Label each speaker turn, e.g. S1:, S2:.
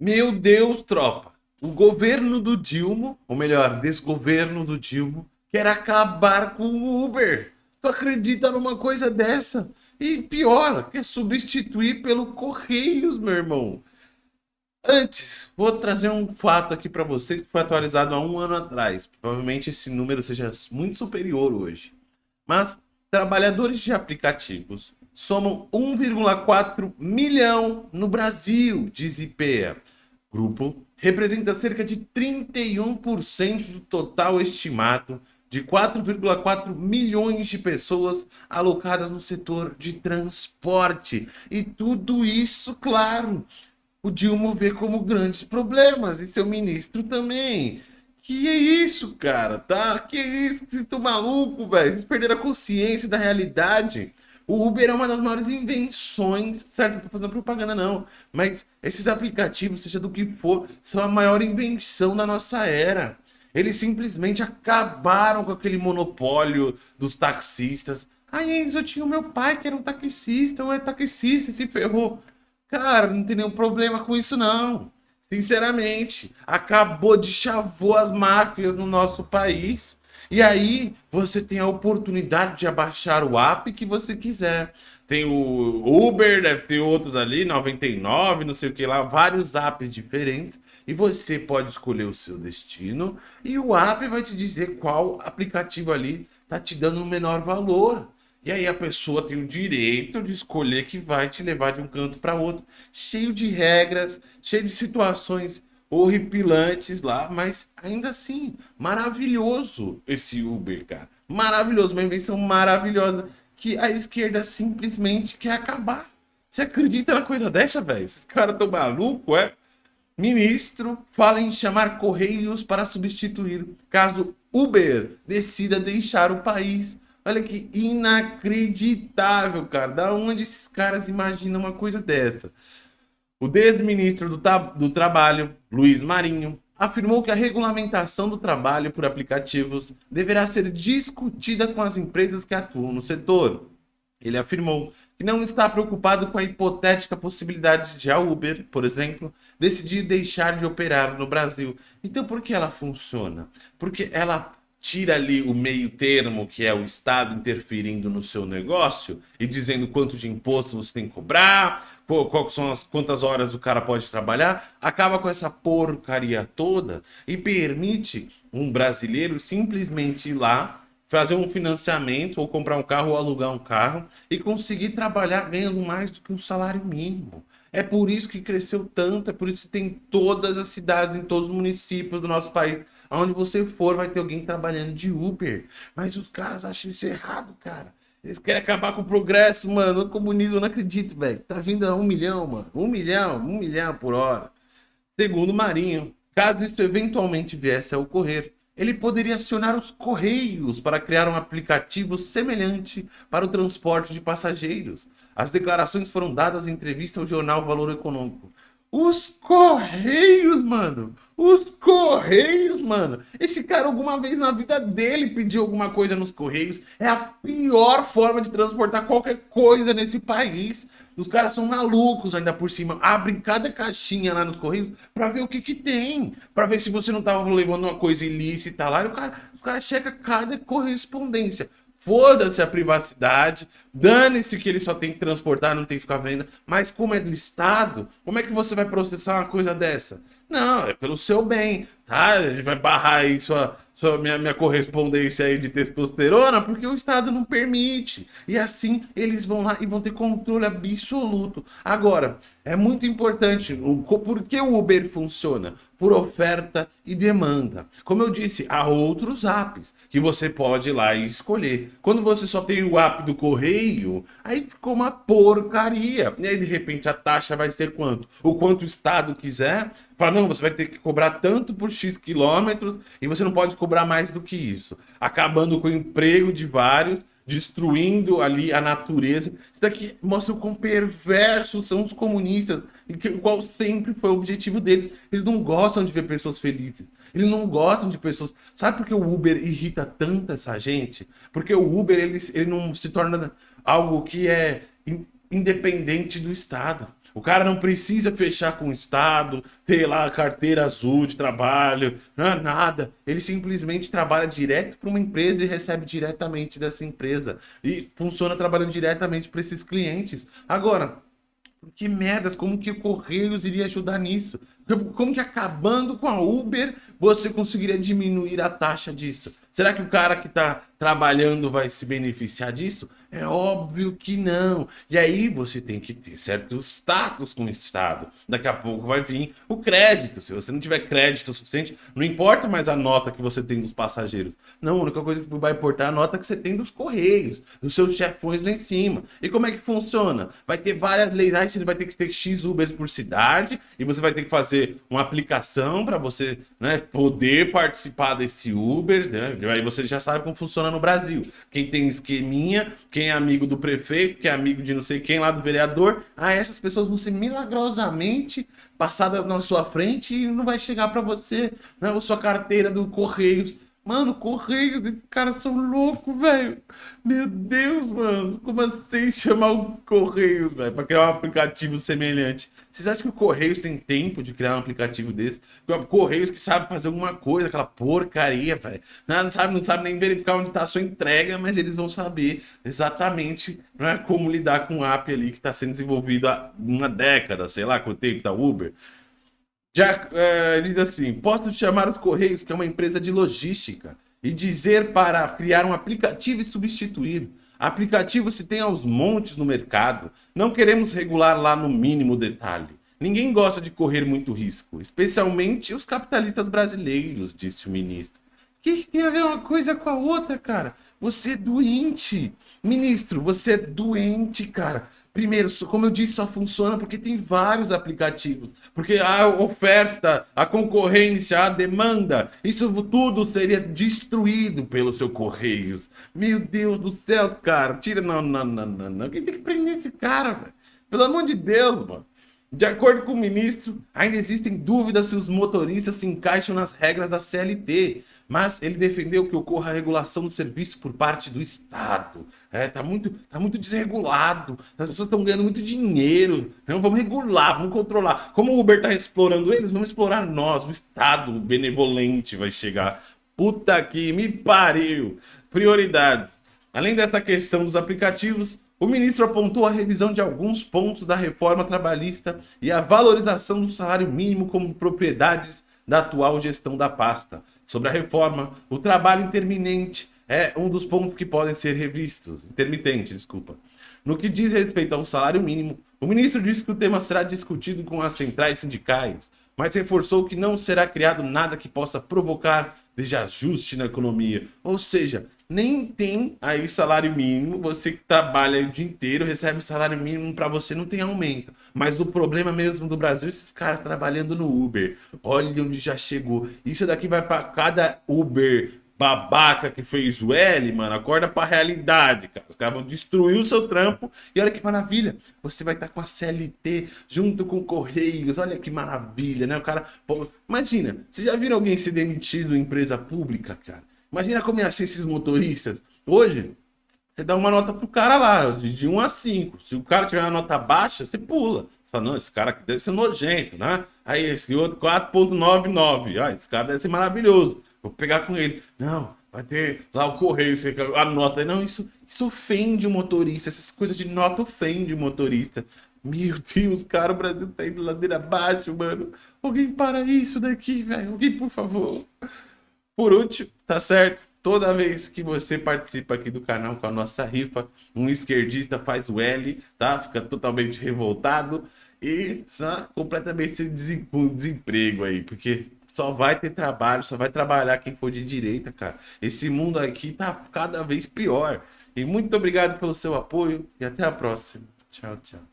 S1: Meu Deus, tropa. O governo do Dilma, ou melhor, desgoverno do Dilma, quer acabar com o Uber. Tu acredita numa coisa dessa? E pior, quer substituir pelo Correios, meu irmão. Antes, vou trazer um fato aqui para vocês que foi atualizado há um ano atrás. Provavelmente esse número seja muito superior hoje. Mas trabalhadores de aplicativos somam 1,4 milhão no Brasil, diz IPEA. Grupo representa cerca de 31% do total estimado de 4,4 milhões de pessoas alocadas no setor de transporte. E tudo isso, claro, o Dilma vê como grandes problemas e seu ministro também. Que é isso, cara, tá? Que é isso? Vocês estão maluco, velho? Vocês perderam a consciência da realidade. O Uber é uma das maiores invenções, certo? Não tô fazendo propaganda não, mas esses aplicativos, seja do que for, são a maior invenção da nossa era. Eles simplesmente acabaram com aquele monopólio dos taxistas. Aí, eu tinha o meu pai que era um taxista, ou é taxista e se ferrou. Cara, não tem nenhum problema com isso não. Sinceramente, acabou de chavou as máfias no nosso país. E aí você tem a oportunidade de abaixar o app que você quiser. Tem o Uber, deve ter outros ali, 99, não sei o que lá, vários apps diferentes. E você pode escolher o seu destino e o app vai te dizer qual aplicativo ali tá te dando o menor valor. E aí a pessoa tem o direito de escolher que vai te levar de um canto para outro, cheio de regras, cheio de situações horripilantes lá, mas ainda assim, maravilhoso esse Uber, cara. Maravilhoso, uma invenção maravilhosa que a esquerda simplesmente quer acabar. Você acredita na coisa dessa, velho? Esses caras tão malucos, é? Ministro fala em chamar Correios para substituir caso Uber decida deixar o país. Olha que inacreditável, cara. Da onde esses caras imaginam uma coisa dessa? O desministro do, do Trabalho, Luiz Marinho, afirmou que a regulamentação do trabalho por aplicativos deverá ser discutida com as empresas que atuam no setor. Ele afirmou que não está preocupado com a hipotética possibilidade de a Uber, por exemplo, decidir deixar de operar no Brasil. Então por que ela funciona? Porque ela tira ali o meio termo, que é o Estado interferindo no seu negócio e dizendo quanto de imposto você tem que cobrar, qual são as, quantas horas o cara pode trabalhar, acaba com essa porcaria toda e permite um brasileiro simplesmente ir lá, fazer um financiamento ou comprar um carro ou alugar um carro e conseguir trabalhar ganhando mais do que um salário mínimo. É por isso que cresceu tanto, é por isso que tem todas as cidades, em todos os municípios do nosso país Aonde você for, vai ter alguém trabalhando de Uber. Mas os caras acham isso errado, cara. Eles querem acabar com o progresso, mano. O comunismo, eu não acredito, velho. Tá vindo a um milhão, mano. Um milhão, um milhão por hora. Segundo Marinho, caso isso eventualmente viesse a ocorrer, ele poderia acionar os Correios para criar um aplicativo semelhante para o transporte de passageiros. As declarações foram dadas em entrevista ao jornal Valor Econômico. Os Correios, mano. Os Correios, mano. Esse cara alguma vez na vida dele pediu alguma coisa nos Correios. É a pior forma de transportar qualquer coisa nesse país. Os caras são malucos ainda por cima. Abrem cada caixinha lá nos Correios pra ver o que que tem. Pra ver se você não tava levando uma coisa ilícita lá. E o cara, os caras checam cada correspondência. Foda-se a privacidade, dane-se que ele só tem que transportar, não tem que ficar vendo. Mas como é do Estado, como é que você vai processar uma coisa dessa? Não, é pelo seu bem, tá? Ele vai barrar aí sua, sua, minha, minha correspondência aí de testosterona, porque o Estado não permite. E assim eles vão lá e vão ter controle absoluto. Agora, é muito importante, o, por que o Uber funciona? Por oferta e demanda. Como eu disse, há outros apps que você pode ir lá e escolher. Quando você só tem o app do correio, aí ficou uma porcaria. E aí, de repente, a taxa vai ser quanto? O quanto o Estado quiser. Fala, não, você vai ter que cobrar tanto por X quilômetros e você não pode cobrar mais do que isso. Acabando com o emprego de vários destruindo ali a natureza. Isso daqui mostra o quão perversos são os comunistas, que, qual sempre foi o objetivo deles. Eles não gostam de ver pessoas felizes. Eles não gostam de pessoas... Sabe por que o Uber irrita tanto essa gente? Porque o Uber, ele, ele não se torna algo que é independente do Estado. O cara não precisa fechar com o Estado, ter lá a carteira azul de trabalho, não, nada. Ele simplesmente trabalha direto para uma empresa e recebe diretamente dessa empresa. E funciona trabalhando diretamente para esses clientes. Agora, que merdas, como que o Correios iria ajudar nisso? Como que acabando com a Uber você conseguiria diminuir a taxa disso? Será que o cara que está trabalhando vai se beneficiar disso? É óbvio que não. E aí você tem que ter certo status com o Estado. Daqui a pouco vai vir o crédito. Se você não tiver crédito suficiente, não importa mais a nota que você tem dos passageiros. Não, a única coisa que vai importar é a nota que você tem dos Correios, dos seus chefões lá em cima. E como é que funciona? Vai ter várias leis. Aí você vai ter que ter X Uber por cidade e você vai ter que fazer uma aplicação para você né, poder participar desse Uber. Né? Aí você já sabe como funciona no Brasil. Quem tem esqueminha, quem é amigo do prefeito, quem é amigo de não sei quem lá do vereador, ah, essas pessoas vão ser milagrosamente passadas na sua frente e não vai chegar para você né, sua carteira do Correios. Mano, Correios, esses caras são loucos, velho. Meu Deus, mano. Como assim chamar o Correios, velho, pra criar um aplicativo semelhante? Vocês acham que o Correios tem tempo de criar um aplicativo desse? Correios que sabe fazer alguma coisa, aquela porcaria, velho. Não sabe, não sabe nem verificar onde tá a sua entrega, mas eles vão saber exatamente né, como lidar com o app ali que está sendo desenvolvido há uma década, sei lá quanto tempo da Uber. Já uh, diz assim: posso chamar os Correios, que é uma empresa de logística, e dizer para criar um aplicativo e substituir. Aplicativo se tem aos montes no mercado. Não queremos regular lá no mínimo detalhe. Ninguém gosta de correr muito risco, especialmente os capitalistas brasileiros, disse o ministro. O que, que tem a ver uma coisa com a outra, cara? Você é doente. Ministro, você é doente, cara. Primeiro, como eu disse, só funciona porque tem vários aplicativos. Porque a oferta, a concorrência, a demanda, isso tudo seria destruído pelo seu Correios. Meu Deus do céu, cara. Tira, não, não, não, não, não. Quem tem que prender esse cara, velho? Pelo amor de Deus, mano. De acordo com o ministro, ainda existem dúvidas se os motoristas se encaixam nas regras da CLT, mas ele defendeu que ocorra a regulação do serviço por parte do Estado. É, tá muito, tá muito desregulado, as pessoas estão ganhando muito dinheiro, então vamos regular, vamos controlar. Como o Uber está explorando eles, vamos explorar nós, o Estado benevolente vai chegar. Puta que me pariu! Prioridades. Além dessa questão dos aplicativos, o ministro apontou a revisão de alguns pontos da reforma trabalhista e a valorização do salário mínimo como propriedades da atual gestão da pasta. Sobre a reforma, o trabalho intermitente é um dos pontos que podem ser revistos. Intermitente, desculpa. No que diz respeito ao salário mínimo, o ministro disse que o tema será discutido com as centrais sindicais, mas reforçou que não será criado nada que possa provocar desajuste na economia. Ou seja, nem tem aí salário mínimo, você que trabalha o dia inteiro recebe salário mínimo para você não tem aumento. Mas o problema mesmo do Brasil, esses caras trabalhando no Uber, olha onde já chegou. Isso daqui vai para cada Uber babaca que fez o L, mano, acorda pra realidade, cara. Os caras vão destruir o seu trampo e olha que maravilha. Você vai estar tá com a CLT junto com Correios, olha que maravilha, né? O cara, imagina, vocês já viram alguém ser demitido em empresa pública, cara? Imagina como ia ser esses motoristas. Hoje, você dá uma nota pro cara lá, de, de 1 a 5. Se o cara tiver uma nota baixa, você pula. Você fala, não, esse cara aqui deve ser nojento, né? Aí, esse outro 4.99. Ah, esse cara deve ser maravilhoso. Vou pegar com ele. Não, vai ter lá o correio, você anota. Não, isso, isso ofende o motorista. Essas coisas de nota ofende o motorista. Meu Deus, cara, o Brasil tá indo ladeira abaixo, mano. Alguém para isso daqui, velho. Alguém, por favor. Por último, tá certo? Toda vez que você participa aqui do canal com a nossa rifa, um esquerdista faz o L, tá? Fica totalmente revoltado e está completamente sem desemprego aí, porque só vai ter trabalho, só vai trabalhar quem for de direita, cara. Esse mundo aqui tá cada vez pior. E muito obrigado pelo seu apoio e até a próxima. Tchau, tchau.